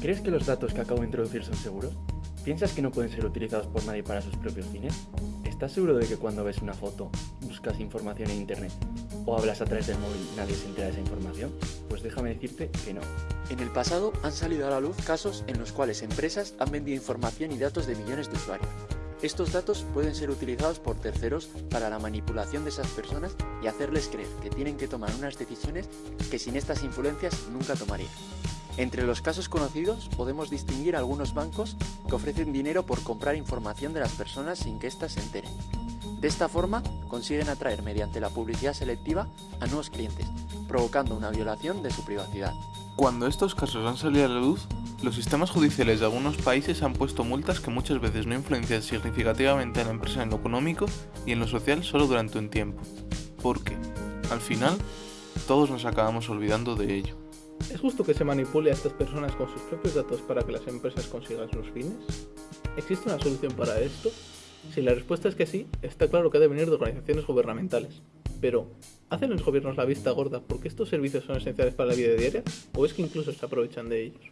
¿Crees que los datos que acabo de introducir son seguros? ¿Piensas que no pueden ser utilizados por nadie para sus propios fines? ¿Estás seguro de que cuando ves una foto, buscas información en internet o hablas a través del móvil nadie se entera de esa información? Pues déjame decirte que no. En el pasado han salido a la luz casos en los cuales empresas han vendido información y datos de millones de usuarios. Estos datos pueden ser utilizados por terceros para la manipulación de esas personas y hacerles creer que tienen que tomar unas decisiones que sin estas influencias nunca tomarían. Entre los casos conocidos podemos distinguir algunos bancos que ofrecen dinero por comprar información de las personas sin que éstas se enteren. De esta forma consiguen atraer mediante la publicidad selectiva a nuevos clientes, provocando una violación de su privacidad. Cuando estos casos han salido a la luz, los sistemas judiciales de algunos países han puesto multas que muchas veces no influencian significativamente a la empresa en lo económico y en lo social solo durante un tiempo. Porque, al final, todos nos acabamos olvidando de ello. ¿Es justo que se manipule a estas personas con sus propios datos para que las empresas consigan sus fines? ¿Existe una solución para esto? Si la respuesta es que sí, está claro que ha de venir de organizaciones gubernamentales. Pero, ¿hacen los gobiernos la vista gorda porque estos servicios son esenciales para la vida diaria? ¿O es que incluso se aprovechan de ellos?